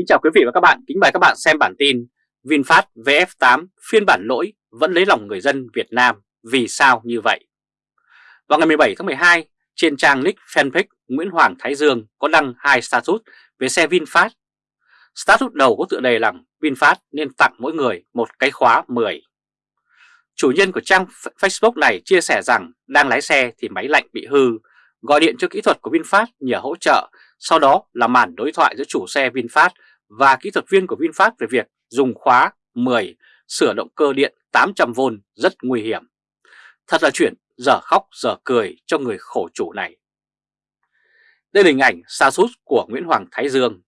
Kính chào quý vị và các bạn, kính mời các bạn xem bản tin VinFast VF8 phiên bản lỗi vẫn lấy lòng người dân Việt Nam, vì sao như vậy? Vào ngày 17 tháng 12, trên trang nick fanpage Nguyễn Hoàng Thái Dương có đăng hai status về xe VinFast. Status đầu có tựa đề là VinFast nên tặng mỗi người một cái khóa 10. Chủ nhân của trang Facebook này chia sẻ rằng đang lái xe thì máy lạnh bị hư, gọi điện cho kỹ thuật của VinFast nhờ hỗ trợ, sau đó là màn đối thoại giữa chủ xe VinFast và kỹ thuật viên của VinFast về việc dùng khóa 10 sửa động cơ điện 800V rất nguy hiểm. Thật là chuyện giờ khóc giờ cười cho người khổ chủ này. Đây là hình ảnh xa sút của Nguyễn Hoàng Thái Dương.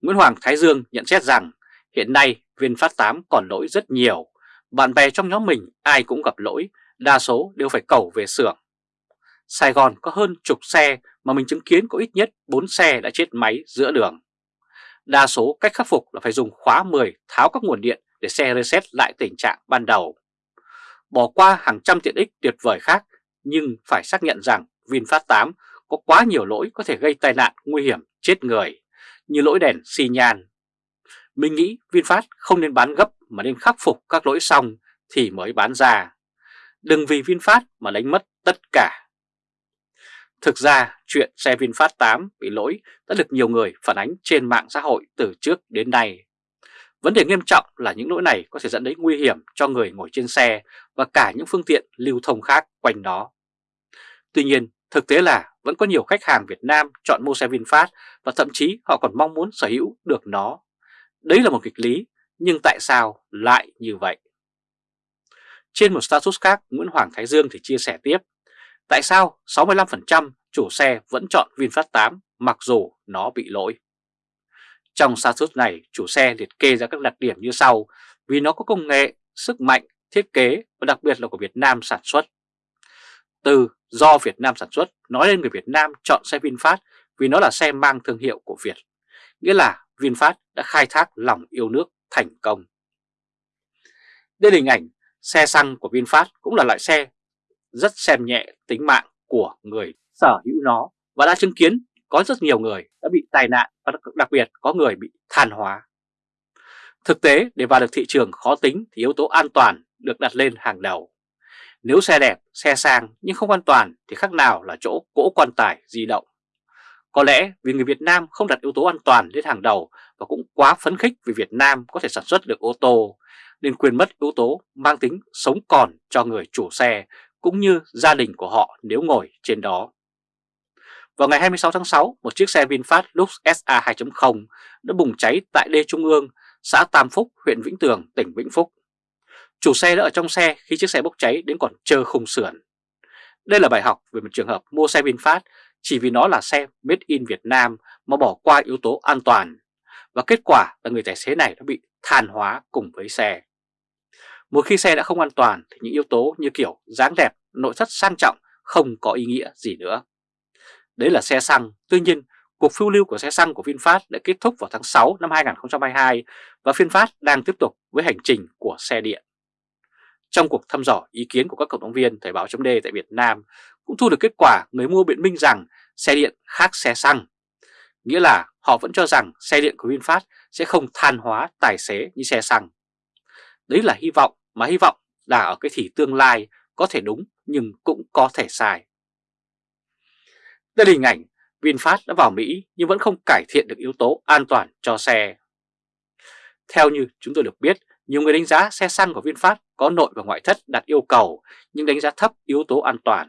Nguyễn Hoàng Thái Dương nhận xét rằng hiện nay VinFast 8 còn lỗi rất nhiều. Bạn bè trong nhóm mình ai cũng gặp lỗi, đa số đều phải cầu về xưởng. Sài Gòn có hơn chục xe mà mình chứng kiến có ít nhất 4 xe đã chết máy giữa đường. Đa số cách khắc phục là phải dùng khóa 10 tháo các nguồn điện để xe reset lại tình trạng ban đầu. Bỏ qua hàng trăm tiện ích tuyệt vời khác, nhưng phải xác nhận rằng VinFast 8 có quá nhiều lỗi có thể gây tai nạn nguy hiểm, chết người, như lỗi đèn xi nhan. Mình nghĩ VinFast không nên bán gấp mà nên khắc phục các lỗi xong thì mới bán ra. Đừng vì VinFast mà đánh mất tất cả. Thực ra, chuyện xe VinFast 8 bị lỗi đã được nhiều người phản ánh trên mạng xã hội từ trước đến nay. Vấn đề nghiêm trọng là những lỗi này có thể dẫn đến nguy hiểm cho người ngồi trên xe và cả những phương tiện lưu thông khác quanh đó. Tuy nhiên, thực tế là vẫn có nhiều khách hàng Việt Nam chọn mua xe VinFast và thậm chí họ còn mong muốn sở hữu được nó. Đấy là một kịch lý, nhưng tại sao lại như vậy? Trên một status khác, Nguyễn Hoàng Thái Dương thì chia sẻ tiếp Tại sao 65% chủ xe vẫn chọn VinFast 8 mặc dù nó bị lỗi? Trong status này, chủ xe liệt kê ra các đặc điểm như sau vì nó có công nghệ, sức mạnh, thiết kế và đặc biệt là của Việt Nam sản xuất. Từ do Việt Nam sản xuất nói lên người Việt Nam chọn xe VinFast vì nó là xe mang thương hiệu của Việt. Nghĩa là VinFast đã khai thác lòng yêu nước thành công. Đây là hình ảnh xe xăng của VinFast cũng là loại xe rất xem nhẹ tính mạng của người sở hữu nó và đã chứng kiến có rất nhiều người đã bị tai nạn và đặc biệt có người bị than hóa. Thực tế để vào được thị trường khó tính thì yếu tố an toàn được đặt lên hàng đầu. Nếu xe đẹp, xe sang nhưng không an toàn thì khác nào là chỗ cỗ quan tài di động. Có lẽ vì người Việt Nam không đặt yếu tố an toàn lên hàng đầu và cũng quá phấn khích vì Việt Nam có thể sản xuất được ô tô nên quên mất yếu tố mang tính sống còn cho người chủ xe cũng như gia đình của họ nếu ngồi trên đó. Vào ngày 26 tháng 6, một chiếc xe VinFast Lux SA 2.0 đã bùng cháy tại đê Trung ương, xã Tam Phúc, huyện Vĩnh Tường, tỉnh Vĩnh Phúc. Chủ xe đã ở trong xe khi chiếc xe bốc cháy đến còn chờ khung sườn. Đây là bài học về một trường hợp mua xe VinFast chỉ vì nó là xe made in Việt Nam mà bỏ qua yếu tố an toàn. Và kết quả là người tài xế này đã bị than hóa cùng với xe. Một khi xe đã không an toàn thì những yếu tố như kiểu dáng đẹp, nội thất sang trọng không có ý nghĩa gì nữa. Đấy là xe xăng, tuy nhiên cuộc phiêu lưu của xe xăng của VinFast đã kết thúc vào tháng 6 năm 2022 và VinFast đang tiếp tục với hành trình của xe điện. Trong cuộc thăm dò ý kiến của các cộng đồng viên Thời báo chấm tại Việt Nam cũng thu được kết quả người mua biện minh rằng xe điện khác xe xăng. Nghĩa là họ vẫn cho rằng xe điện của VinFast sẽ không than hóa tài xế như xe xăng. Đấy là hy vọng mà hy vọng là ở cái thì tương lai có thể đúng nhưng cũng có thể sai. Đây là hình ảnh VinFast đã vào Mỹ nhưng vẫn không cải thiện được yếu tố an toàn cho xe. Theo như chúng tôi được biết, nhiều người đánh giá xe xăng của VinFast có nội và ngoại thất đạt yêu cầu nhưng đánh giá thấp yếu tố an toàn.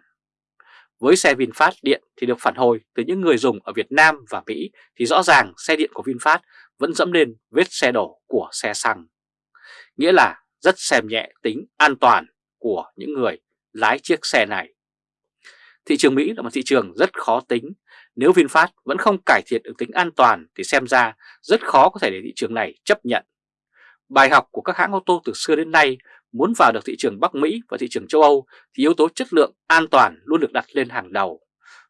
Với xe VinFast điện thì được phản hồi từ những người dùng ở Việt Nam và Mỹ thì rõ ràng xe điện của VinFast vẫn dẫm lên vết xe đổ của xe xăng nghĩa là rất xem nhẹ tính an toàn của những người lái chiếc xe này. Thị trường Mỹ là một thị trường rất khó tính, nếu VinFast vẫn không cải thiện được tính an toàn thì xem ra rất khó có thể để thị trường này chấp nhận. Bài học của các hãng ô tô từ xưa đến nay muốn vào được thị trường Bắc Mỹ và thị trường châu Âu thì yếu tố chất lượng an toàn luôn được đặt lên hàng đầu.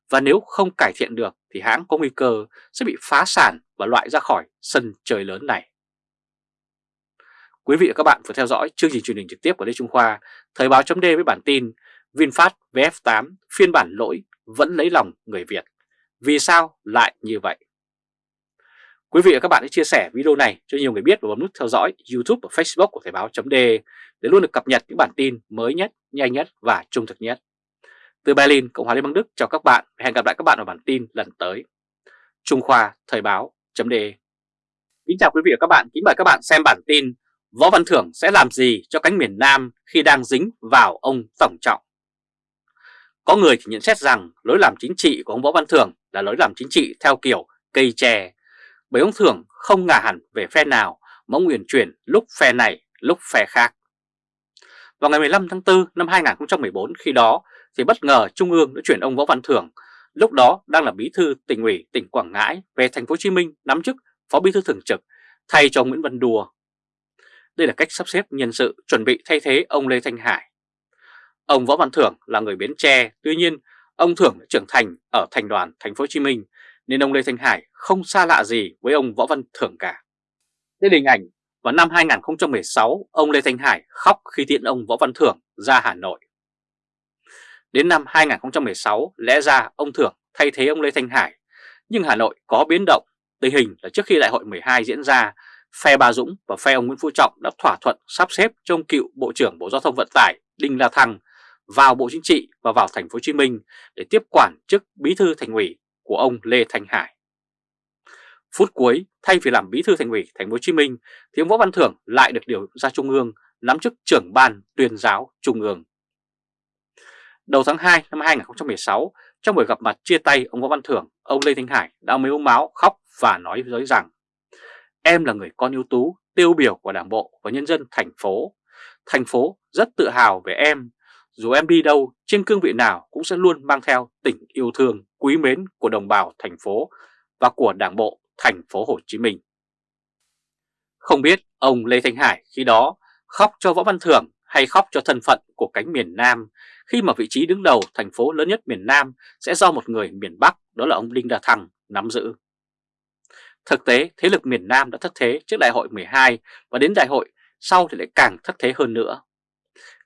Và nếu không cải thiện được thì hãng có nguy cơ sẽ bị phá sản và loại ra khỏi sân chơi lớn này. Quý vị và các bạn vừa theo dõi chương trình truyền hình trực tiếp của Lê Trung Khoa, Thời báo chấm với bản tin VinFast VF8 phiên bản lỗi vẫn lấy lòng người Việt. Vì sao lại như vậy? Quý vị và các bạn hãy chia sẻ video này cho nhiều người biết và bấm nút theo dõi YouTube và Facebook của Thời báo .de để luôn được cập nhật những bản tin mới nhất, nhanh nhất và trung thực nhất. Từ Berlin, Cộng hòa Liên bang Đức chào các bạn và hẹn gặp lại các bạn ở bản tin lần tới. Trung Khoa Thời báo .de Kính chào quý vị và các bạn, kính mời các bạn xem bản tin Võ Văn Thưởng sẽ làm gì cho cánh miền Nam khi đang dính vào ông Tổng Trọng. Có người thì nhận xét rằng lối làm chính trị của ông Võ Văn Thưởng là lối làm chính trị theo kiểu cây tre, bởi ông Thưởng không ngả hẳn về phe nào mà ông uyển chuyển lúc phe này lúc phe khác. Vào ngày 15 tháng 4 năm 2014 khi đó thì bất ngờ Trung ương đã chuyển ông Võ Văn Thưởng, lúc đó đang là bí thư tỉnh ủy tỉnh Quảng Ngãi về thành phố Hồ Chí Minh nắm chức phó bí thư thường trực thay cho Nguyễn Văn Đùa. Đây là cách sắp xếp nhân sự chuẩn bị thay thế ông Lê Thanh Hải. Ông Võ Văn Thưởng là người Bến Tre, tuy nhiên ông Thưởng đã trưởng thành ở thành đoàn thành phố Hồ Chí Minh nên ông Lê Thanh Hải không xa lạ gì với ông Võ Văn Thưởng cả. Đây là hình ảnh vào năm 2016 ông Lê Thanh Hải khóc khi tiễn ông Võ Văn Thưởng ra Hà Nội. Đến năm 2016 lẽ ra ông Thưởng thay thế ông Lê Thanh Hải nhưng Hà Nội có biến động. Tình hình là trước khi đại hội 12 diễn ra phe Bà Dũng và phe ông Nguyễn Phú Trọng đã thỏa thuận sắp xếp cho ông cựu Bộ trưởng Bộ Giao thông Vận tải Đinh La Thăng vào Bộ Chính trị và vào thành phố Hồ Chí Minh để tiếp quản chức Bí thư Thành ủy của ông Lê Thanh Hải. Phút cuối, thay vì làm Bí thư Thành ủy thành phố Hồ Chí Minh thì ông Võ Văn Thưởng lại được điều ra Trung ương nắm chức trưởng ban tuyên giáo Trung ương. Đầu tháng 2 năm 2016, trong buổi gặp mặt chia tay ông Võ Văn Thưởng, ông Lê Thanh Hải đã mếu máu khóc và nói với giới rằng Em là người con ưu tú, tiêu biểu của Đảng bộ và nhân dân thành phố. Thành phố rất tự hào về em. Dù em đi đâu, trên cương vị nào cũng sẽ luôn mang theo tình yêu thương, quý mến của đồng bào thành phố và của Đảng bộ thành phố Hồ Chí Minh. Không biết ông Lê Thanh Hải khi đó khóc cho Võ Văn Thưởng hay khóc cho thân phận của cánh miền Nam khi mà vị trí đứng đầu thành phố lớn nhất miền Nam sẽ do một người miền Bắc đó là ông Đinh Đà Thăng nắm giữ. Thực tế, thế lực miền Nam đã thất thế trước đại hội 12 và đến đại hội sau thì lại càng thất thế hơn nữa.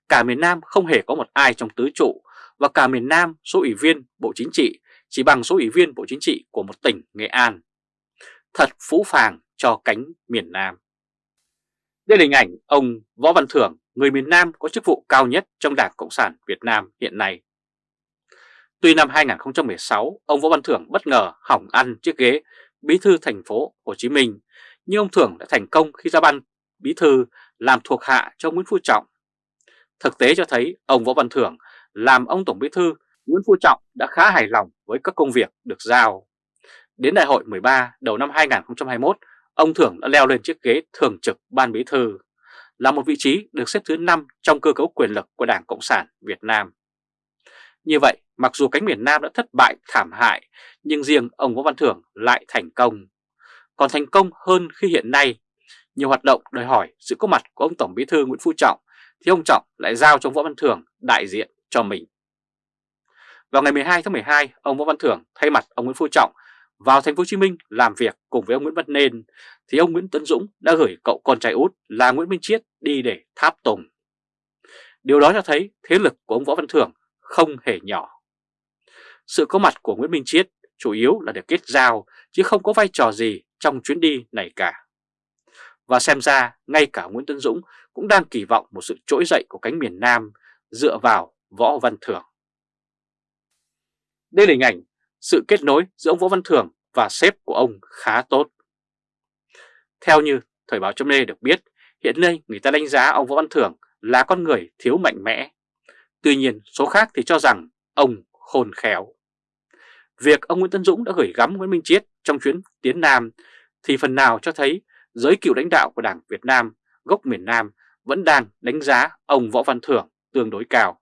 Cả miền Nam không hề có một ai trong tứ trụ và cả miền Nam số ủy viên Bộ Chính trị chỉ bằng số ủy viên Bộ Chính trị của một tỉnh Nghệ An. Thật phũ phàng cho cánh miền Nam. Đây là hình ảnh ông Võ Văn Thưởng, người miền Nam có chức vụ cao nhất trong Đảng Cộng sản Việt Nam hiện nay. Tuy năm 2016, ông Võ Văn Thưởng bất ngờ hỏng ăn chiếc ghế bí thư thành phố Hồ Chí Minh, nhưng ông Thưởng đã thành công khi ra ban bí thư làm thuộc hạ cho Nguyễn Phú Trọng. Thực tế cho thấy ông Võ Văn Thưởng làm ông Tổng bí thư Nguyễn Phú Trọng đã khá hài lòng với các công việc được giao. Đến đại hội 13 đầu năm 2021, ông Thưởng đã leo lên chiếc ghế thường trực ban bí thư, là một vị trí được xếp thứ 5 trong cơ cấu quyền lực của Đảng Cộng sản Việt Nam. Như vậy, mặc dù cánh miền Nam đã thất bại thảm hại, nhưng riêng ông Võ Văn Thưởng lại thành công. Còn thành công hơn khi hiện nay, nhiều hoạt động đòi hỏi sự có mặt của ông Tổng Bí thư Nguyễn Phú Trọng, thì ông Trọng lại giao cho Võ Văn Thưởng đại diện cho mình. Vào ngày 12 tháng 12, ông Võ Văn Thưởng thay mặt ông Nguyễn Phú Trọng vào thành phố Hồ Chí Minh làm việc cùng với ông Nguyễn Văn Nên thì ông Nguyễn Tấn Dũng đã gửi cậu con trai út là Nguyễn Minh Chiết đi để tháp tùng. Điều đó cho thấy thế lực của ông Võ Văn Thưởng không hề nhỏ. Sự có mặt của Nguyễn Minh Chiết chủ yếu là để kết giao chứ không có vai trò gì trong chuyến đi này cả. Và xem ra ngay cả Nguyễn Tân Dũng cũng đang kỳ vọng một sự trỗi dậy của cánh miền Nam dựa vào Võ Văn Thưởng. Đây là hình ảnh sự kết nối giữa ông Võ Văn Thưởng và sếp của ông khá tốt. Theo như Thời báo chấm được biết, hiện nay người ta đánh giá ông Võ Văn Thưởng là con người thiếu mạnh mẽ. Tuy nhiên, số khác thì cho rằng ông khôn khéo. Việc ông Nguyễn Tân Dũng đã gửi gắm Nguyễn Minh Chiết trong chuyến tiến Nam thì phần nào cho thấy giới cựu lãnh đạo của Đảng Việt Nam gốc miền Nam vẫn đang đánh giá ông Võ Văn Thưởng tương đối cao.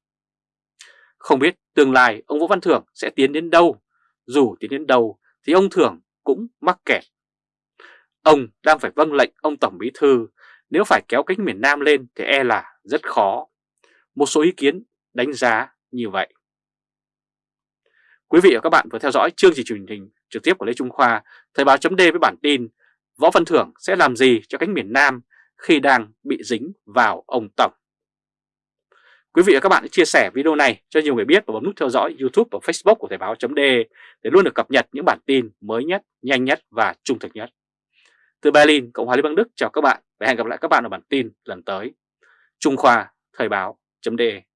Không biết tương lai ông Võ Văn Thưởng sẽ tiến đến đâu, dù tiến đến đâu thì ông Thưởng cũng mắc kẹt. Ông đang phải vâng lệnh ông Tổng Bí Thư, nếu phải kéo cánh miền Nam lên thì e là rất khó. Một số ý kiến đánh giá như vậy. Quý vị và các bạn vừa theo dõi chương trình truyền hình trực tiếp của Lê Trung Khoa, Thời báo chấm với bản tin Võ Văn Thưởng sẽ làm gì cho cánh miền Nam khi đang bị dính vào ông Tổng. Quý vị và các bạn hãy chia sẻ video này cho nhiều người biết và bấm nút theo dõi YouTube và Facebook của Thời báo chấm để luôn được cập nhật những bản tin mới nhất, nhanh nhất và trung thực nhất. Từ Berlin, Cộng hòa Liên bang Đức chào các bạn và hẹn gặp lại các bạn ở bản tin lần tới. Trung Khoa Thời báo.de